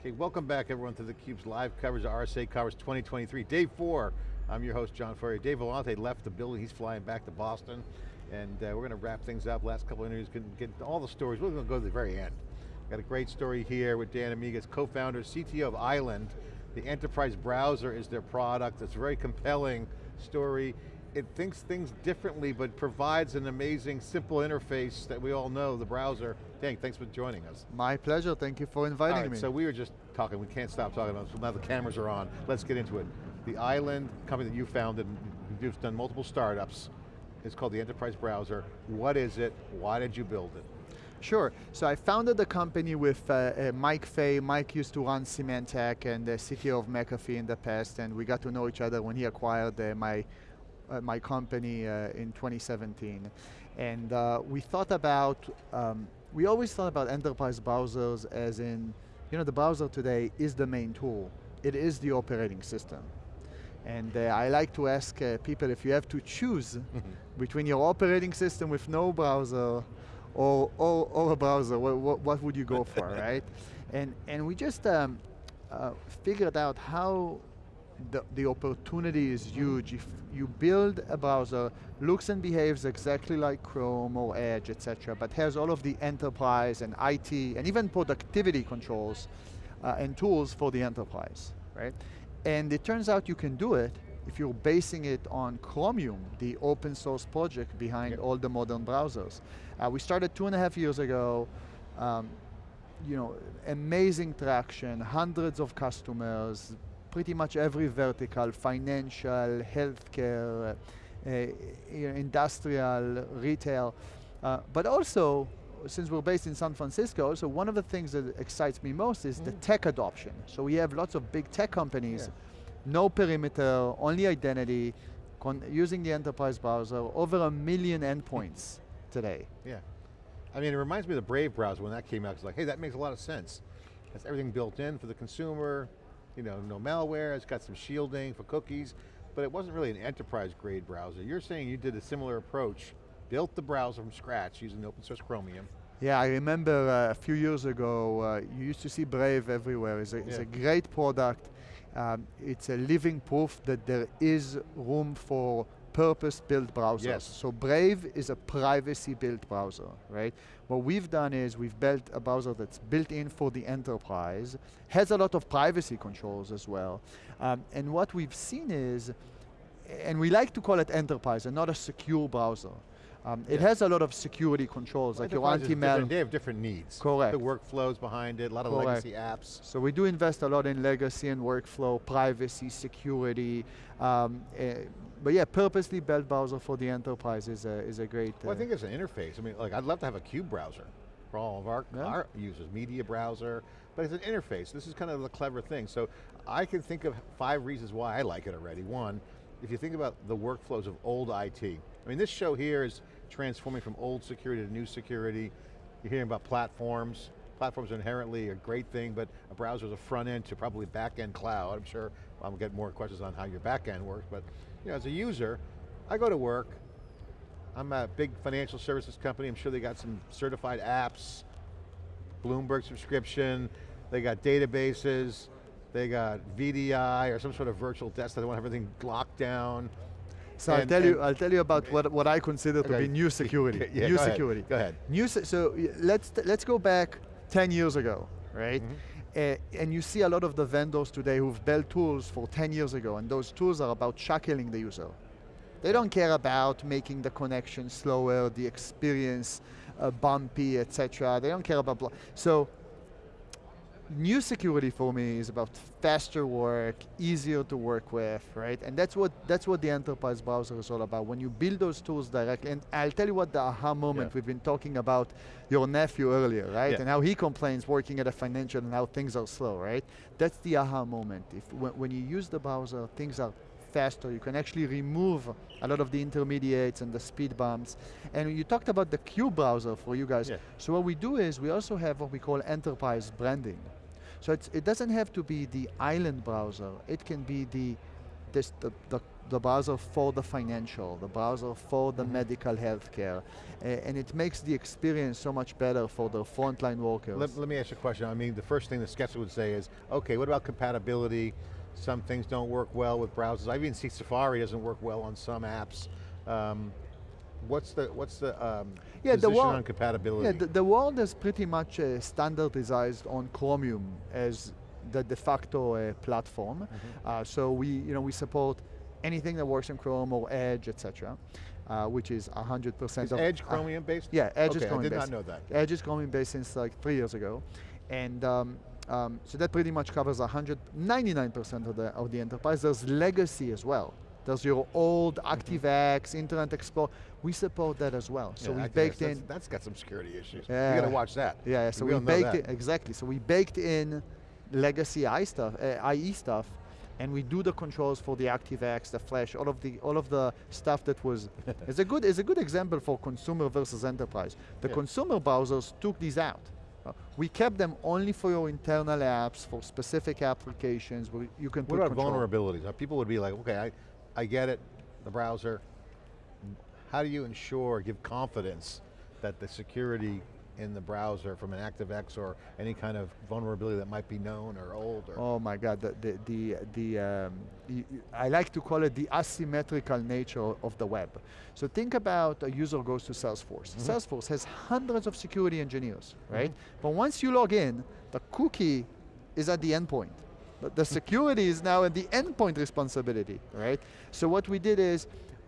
Okay, welcome back everyone to theCUBE's live coverage of RSA Conference 2023. Day four, I'm your host, John Furrier. Dave Vellante left the building, he's flying back to Boston, and uh, we're going to wrap things up. Last couple of interviews, get, get all the stories. We're going to go to the very end. Got a great story here with Dan Amigas, co-founder, CTO of Island. The enterprise browser is their product. It's a very compelling story. It thinks things differently, but provides an amazing, simple interface that we all know, the browser. Dan, thanks for joining us. My pleasure, thank you for inviting right, me. So we were just talking, we can't stop talking about this, now the cameras are on. Let's get into it. The Island company that you founded, you've done multiple startups, it's called the Enterprise Browser. What is it? Why did you build it? Sure, so I founded the company with uh, uh, Mike Fey. Mike used to run Symantec and the CTO of McAfee in the past, and we got to know each other when he acquired uh, my my company uh, in 2017. And uh, we thought about, um, we always thought about enterprise browsers as in, you know, the browser today is the main tool. It is the operating system. And uh, I like to ask uh, people if you have to choose between your operating system with no browser or, or, or a browser, what, what, would you go for, right? And, and we just um, uh, figured out how the, the opportunity is huge. If you build a browser, looks and behaves exactly like Chrome or Edge, etc., but has all of the enterprise and IT and even productivity controls uh, and tools for the enterprise, right? And it turns out you can do it if you're basing it on Chromium, the open source project behind yep. all the modern browsers. Uh, we started two and a half years ago, um, you know, amazing traction, hundreds of customers, pretty much every vertical, financial, healthcare, uh, industrial, retail, uh, but also, since we're based in San Francisco, so one of the things that excites me most is mm. the tech adoption. So we have lots of big tech companies, yeah. no perimeter, only identity, using the enterprise browser, over a million endpoints today. Yeah. I mean, it reminds me of the Brave browser when that came out. It's like, hey, that makes a lot of sense. That's everything built in for the consumer, you know, no malware, it's got some shielding for cookies, but it wasn't really an enterprise grade browser. You're saying you did a similar approach, built the browser from scratch using open source Chromium. Yeah, I remember uh, a few years ago, uh, you used to see Brave everywhere. It's a, it's a great product. Um, it's a living proof that there is room for purpose-built browsers. Yes. So Brave is a privacy-built browser, right? What we've done is we've built a browser that's built in for the enterprise, has a lot of privacy controls as well. Um, and what we've seen is, and we like to call it enterprise and not a secure browser. Um, yeah. It has a lot of security controls, well, like your anti-malware. They have different needs. Correct. The workflows behind it, a lot of Correct. legacy apps. So we do invest a lot in legacy and workflow, privacy, security. Um, uh, but yeah, purposely built browser for the enterprise is a, is a great... Well, uh, I think it's an interface. I mean, like I'd love to have a cube browser for all of our, yeah. our users, media browser, but it's an interface. This is kind of the clever thing. So I can think of five reasons why I like it already. One, if you think about the workflows of old IT, I mean this show here is transforming from old security to new security. You're hearing about platforms. Platforms are inherently a great thing, but a browser is a front end to probably back end cloud. I'm sure I'll get more questions on how your back end works, but you know, as a user, I go to work, I'm a big financial services company, I'm sure they got some certified apps, Bloomberg subscription, they got databases, they got VDI or some sort of virtual desktop, they want everything locked down. So and, I'll tell you, I'll tell you about what, what I consider okay. to be new security. yeah, new go security. Ahead. Go ahead. New, so let's let's go back 10 years ago, right? Mm -hmm. Uh, and you see a lot of the vendors today who've built tools for 10 years ago, and those tools are about shackling the user. They don't care about making the connection slower, the experience uh, bumpy, etc. They don't care about, so new security for me is about faster work, easier to work with, right? And that's what that's what the enterprise browser is all about. When you build those tools directly, and I'll tell you what the aha moment, yeah. we've been talking about your nephew earlier, right? Yeah. And how he complains working at a financial and how things are slow, right? That's the aha moment. If when, when you use the browser, things are faster. You can actually remove a lot of the intermediates and the speed bumps. And you talked about the Q browser for you guys. Yeah. So what we do is we also have what we call enterprise branding. So it doesn't have to be the island browser. It can be the, this, the, the, the browser for the financial, the browser for the Mhm. medical healthcare, uh, and it makes the experience so much better for the frontline workers. Let, let me ask you a question. I mean, the first thing the skeptic would say is, okay, what about compatibility? Some things don't work well with browsers. I even see Safari doesn't work well on some apps. Um, what's the what's the um, Yeah, the position on compatibility? Yeah, the, the world is pretty much uh, standardized on Chromium as the de facto uh, platform. Mm-hmm. Uh, so we, you know, we support anything that works in Chrome or Edge, etc., uh, which is 100% is of Edge uh, Chromium based? yeah, Edge is okay, I Chromium did based. not know that. Edge is Chromium based since like three years ago, and um, um, so that pretty much covers 199% of the of the enterprise. There's legacy as well. There's your old ActiveX, Internet Explorer. We support that as well. So Mm-hmm. Yeah, we Activex, baked that's- in. That's got some security issues. Yeah. You got to watch that. Yeah, yeah, so we we, baked it exactly. So we baked in legacy I stuff, uh, IE stuff, and we do the controls for the ActiveX, the Flash, all of the all of the stuff that was. it's a good is a good example for consumer versus enterprise. The Yeah. consumer browsers took these out. Uh, we kept them only for your internal apps, for specific applications where you can What put about control. vulnerabilities? Uh, People would be like, okay, I, I get it, the browser. How do you ensure, give confidence that the security in the browser from an ActiveX or any kind of vulnerability that might be known or old or Oh my God, the, the, the, the um, I like to call it the asymmetrical nature of the web. So think about a user goes to Salesforce. Mm-hmm. Salesforce has hundreds of security engineers, right? But once you log in, the cookie is at the endpoint. But the security is now at the endpoint responsibility, right? So what we did is,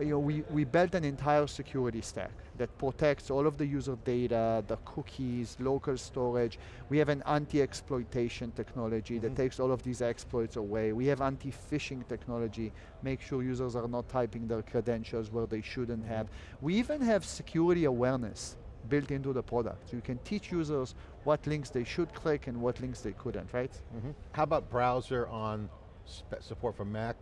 you know, we, we built an entire security stack that protects all of the user data, the cookies, local storage. We have an anti-exploitation technology that Mhm. takes all of these exploits away. We have anti-phishing technology, make sure users are not typing their credentials where they shouldn't have. We even have security awareness built into the product. So you can teach users what links they should click and what links they couldn't, right? Mhm. How about browser on support for Mac?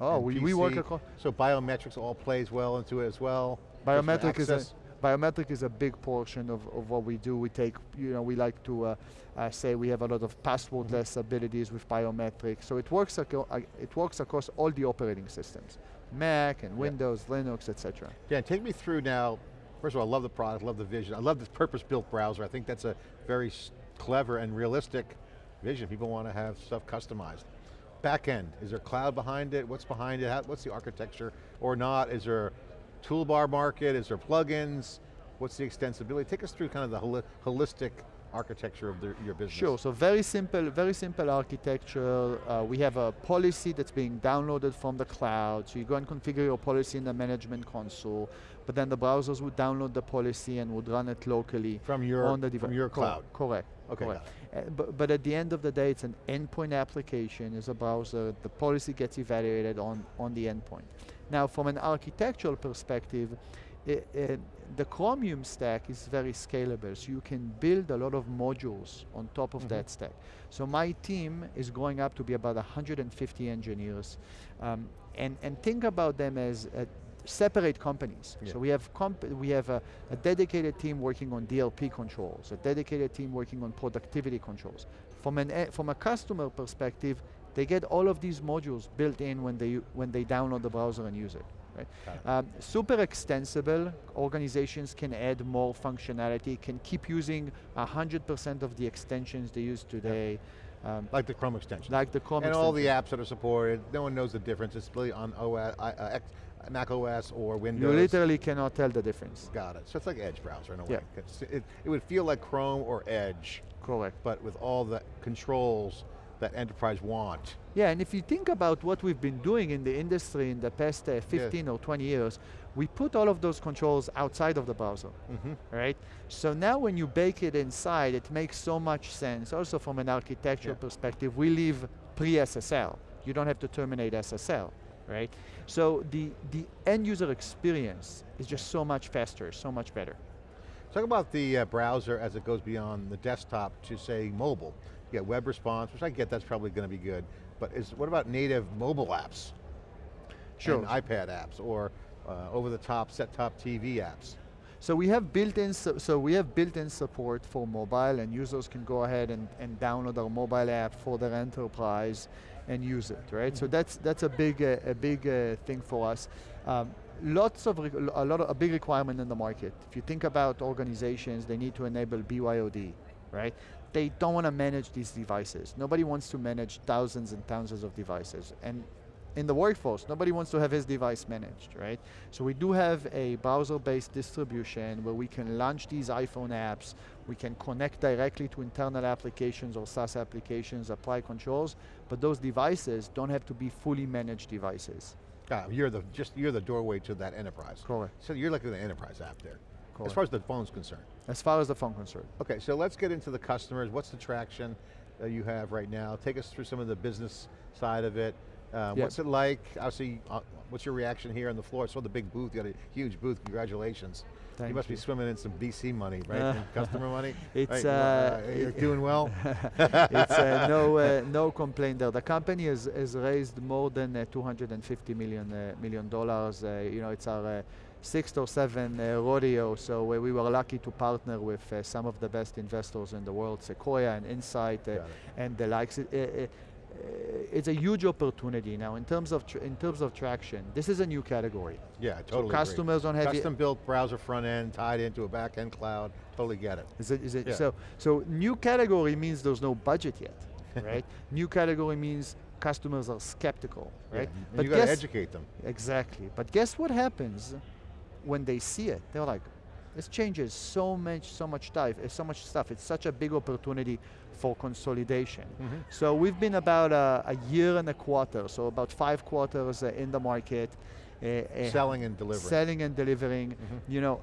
Oh, we, we work across, So biometrics all plays well into it as well? Biometric is, a, biometric is a big portion of, of what we do. We take, you know, we like to uh, uh, say we have a lot of passwordless abilities with biometric. So it works, uh, it works across all the operating systems, Mac and Yeah. Windows, Linux, etc. Dan, take me through now, first of all, I love the product, love the vision. I love this purpose-built browser. I think that's a very clever and realistic vision. People want to have stuff customized. Back end, is there cloud behind it? What's behind it? How, what's the architecture or not? Is there toolbar market? Is there plugins? What's the extensibility? Take us through kind of the holi- holistic architecture of the, your business. Sure, so very simple, very simple architecture. Uh, we have a policy that's being downloaded from the cloud. So you go and configure your policy in the management console, but then the browsers would download the policy and would run it locally From your, on the device. from your cloud. Correct. Okay, correct. Uh, but, but at the end of the day, it's an endpoint application, it's a browser, the policy gets evaluated on, on the endpoint. Now, from an architectural perspective, i- i- the Chromium stack is very scalable, so you can build a lot of modules on top of Mhm. that stack. So my team is growing up to be about 150 engineers, um, and, and think about them as uh, separate companies. Yeah. So we have comp- we have a, a dedicated team working on DLP controls, a dedicated team working on productivity controls. From an e- from a customer perspective, they get all of these modules built in when they when they download the browser and use it. Right? Um, super extensible. Organizations can add more functionality. Can keep using 100% of the extensions they use today. Um, Like the Chrome extension. like the Chrome and all the apps that are supported, no one knows the difference. It's really on OS, uh, X, Mac OS or Windows. You literally cannot tell the difference. Got it. So it's like Edge browser in a way. Yeah. It, it would feel like Chrome or Edge, Correct. but with all the controls that enterprise want. Yeah, and if you think about what we've been doing in the industry in the past uh, 15 or 20 years, we put all of those controls outside of the browser, Mhm. right? So now when you bake it inside, it makes so much sense. Also from an architectural Yeah. perspective, we leave pre-SSL. You don't have to terminate SSL, right? So the, the end user experience is just so much faster, so much better. Talk about the uh, browser as it goes beyond the desktop to say mobile. You get web response, which I get that's probably going to be good, but is what about native mobile apps? Sure. IPad apps or uh, over-the-top set-top TV apps. So we have built-in so, so we have built-in support for mobile, and users can go ahead and, and download our mobile app for their enterprise. and use it, right? So that's that's a big uh, a big uh, thing for us. Um, lots of a lot of a big requirement in the market. If you think about organizations, they need to enable BYOD, right? They don't want to manage these devices. Nobody wants to manage thousands and thousands of devices, and in the workforce, nobody wants to have his device managed, right? So we do have a browser-based distribution where we can launch these iPhone apps, we can connect directly to internal applications or SaaS applications, apply controls, but those devices don't have to be fully managed devices. Ah, you're the just you're the doorway to that enterprise. Correct. So you're like an enterprise app there, Correct. as far as the phone's concerned. As far as the phone concerned. Okay, so let's get into the customers. What's the traction that you have right now? Take us through some of the business side of it. Um, Yeah. What's it like? Obviously, uh, what's your reaction here on the floor? I saw the big booth, you got a huge booth, congratulations. you must you. be swimming in some VC money, right? Uh, customer money? it's, right? uh, you're it- doing well? it's uh, no uh, no complaint there. The company has, has raised more than uh, 250 million uh, million dollars. Uh, you know, it's our uh, sixth or seventh uh, rodeo. So we were lucky to partner with uh, some of the best investors in the world, Sequoia and Insight, uh, and the likes. It- it's a huge opportunity now in terms of tr- in terms of traction. This is a new category. Yeah, I So totally agree. customers don't have Custom built browser front end tied into a back end cloud, totally get it. Is it, is it Yeah. so so new category means there's no budget yet, right? new category means customers are skeptical, Yeah, right? and you got to educate them. exactly. But guess what happens when they see it? They're like, this changes so much, so much stuff, uh, so much stuff. It's such a big opportunity for consolidation. Mhm. So we've been about a, a year and a quarter, so about five quarters uh, in the market. uh, uh, Selling and delivering. Selling and delivering. Mhm. You know,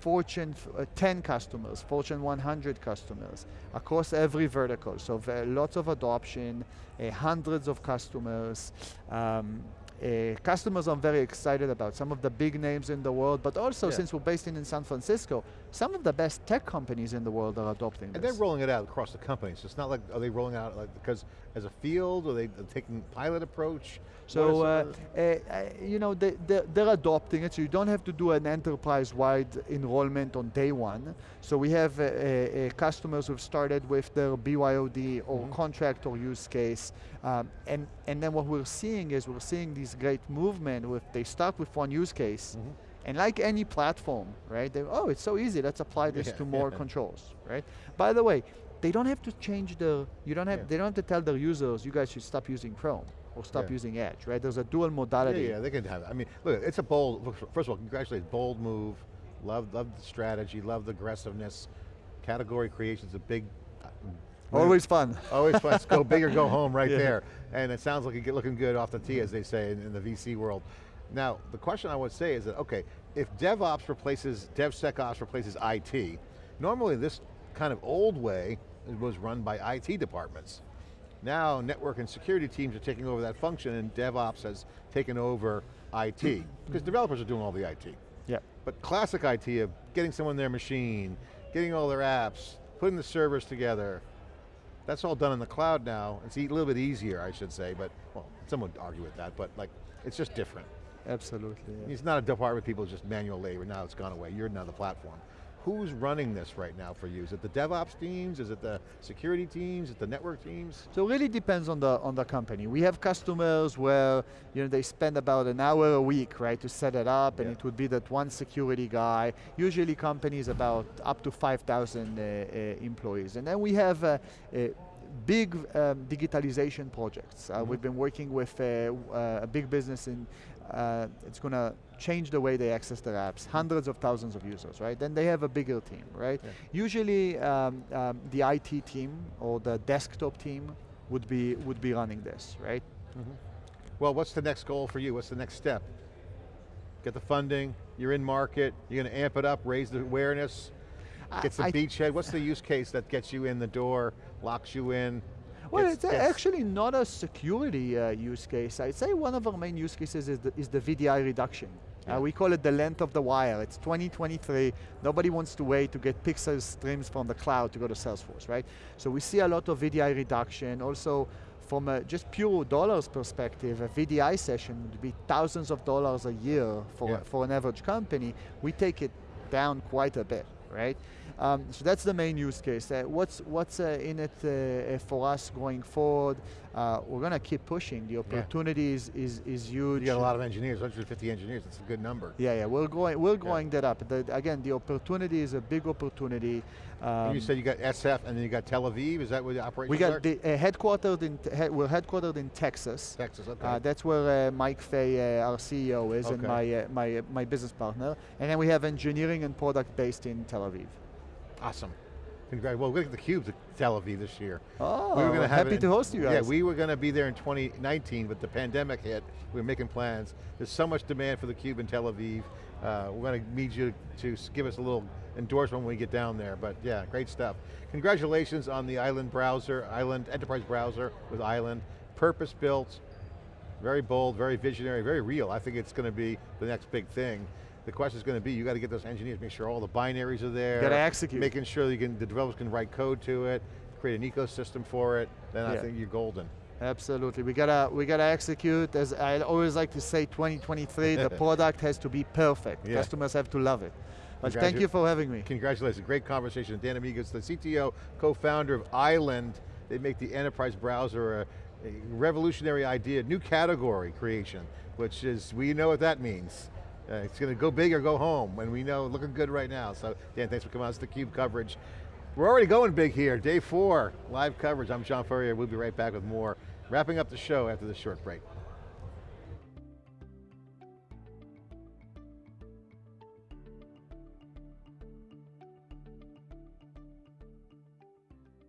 Fortune uh, 10 customers, Fortune 100 customers across every vertical. So lots of adoption, uh, hundreds of customers. Um, uh, customers I'm very excited about, some of the big names in the world, but also Yeah. since we're based in, in San Francisco, some of the best tech companies in the world are adopting And this. they're rolling it out across the company. So it's not like, are they rolling out like because as a field, or they taking pilot approach? So, uh, uh, uh, you know, they, they're, they're adopting it, so you don't have to do an enterprise-wide enrollment on day one. So we have uh, customers who've started with their BYOD or Mhm. contract or use case, um, and, and then what we're seeing is we're seeing this great movement with, they start with one use case, Mhm. and like any platform, right? They, oh, it's so easy. Let's apply this Yeah, to more yeah. controls, right? By the way, they don't have to change the. You don't have. Yeah. They don't have to tell their users, you guys should stop using Chrome or stop Yeah. using Edge, right? There's a dual modality. yeah, yeah, they can have it. I mean, look, it's a bold, first of all, congratulations, bold move. Love, love the strategy, love the aggressiveness. Category creation is a big, uh, Always fun. Always fun. Go big or go home right Yeah. there. And it sounds like you get looking good off the tee, as they say in, in the VC world. Now, the question I would say is that, okay, if DevOps replaces, DevSecOps replaces IT, normally this kind of old way was run by IT departments. Now, network and security teams are taking over that function and DevOps has taken over IT, mm-hmm. because developers are doing all the IT. Yeah. But classic IT of getting someone their machine, getting all their apps, putting the servers together, that's all done in the cloud now. It's a little bit easier, I should say, but, well, someone would argue with that, but like, it's just different. Absolutely. yeah. It's not a department of people, it's just manual labor, now it's gone away, you're now the platform. Who's running this right now for you? Is it the DevOps teams? Is it the security teams? Is it the network teams? So it really depends on the on the company. We have customers where you know they spend about an hour a week, right, to set it up, and Yeah. it would be that one security guy. Usually companies about up to 5,000 uh, uh, employees, and then we have uh, uh, big um, digitalization projects. Uh, Mhm. We've been working with uh, uh, a big business in. Uh, it's going to change the way they access their apps. Hundreds of thousands of users, right? Then they have a bigger team, right? Yeah. Usually, um, um, the IT team or the desktop team would be would be running this, right? Well, what's the next goal for you? What's the next step? Get the funding, you're in market, you're going to amp it up, raise the awareness, get some I- beachhead. What's the use case that gets you in the door, locks you in? Well, gets- it's actually not a security uh, use case. I'd say one of our main use cases is the, is the VDI reduction. Yeah. Uh, we call it the length of the wire. It's 2023. Nobody wants to wait to get pixel streams from the cloud to go to Salesforce, right? So we see a lot of VDI reduction. Also, from a just pure dollars perspective, a VDI session would be thousands of dollars a year for, Yeah. for an average company. We take it down quite a bit, right? Um, so that's the main use case. Uh, what's what's uh, in it uh, uh, for us going forward? Uh, we're going to keep pushing. The opportunity is, is, is huge. You got a lot of engineers, 150 engineers, that's a good number. Yeah, yeah, we're going, we're going that up. The, again, the opportunity is a big opportunity. And you Um, said you got SF and then you got Tel Aviv, is that where the operations we got the, uh, headquartered in, he- we're headquartered in Texas. Texas, okay. Uh, that's where uh, Mike Fey, uh, our CEO, is, and my uh, my my business partner. And then we have engineering and product based in Tel Aviv. Awesome. Congrats. Well, we're going to the Cube to Tel Aviv this year. Oh, we were going to have happy it to host you guys. Yeah, we were going to be there in 2019, but the pandemic hit. We were making plans. There's so much demand for the Cube in Tel Aviv. Uh, we're going to need you to give us a little endorsement when we get down there, but yeah, great stuff. Congratulations on the Island browser, Island Enterprise browser with Island. Purpose built, very bold, very visionary, very real. I think it's going to be the next big thing. The question is going to be, you got to get those engineers, make sure all the binaries are there. Gotta execute. Making sure you can, the developers can write code to it, create an ecosystem for it, then I think you're golden. Absolutely, we gotta we gotta execute. As I always like to say, 2023, the product has to be perfect. Yeah. Customers have to love it. But thank you for having me. Congratulations, great conversation. Dan Amigos, the CTO, co-founder of Island. They make the enterprise browser a, a revolutionary idea, new category creation, which is, we know what that means. Uh, it's going to go big or go home, and we know, looking good right now. So Dan, thanks for coming on, it's theCUBE coverage. We're already going big here, day four, live coverage. I'm John Furrier, we'll be right back with more. Wrapping up the show after this short break.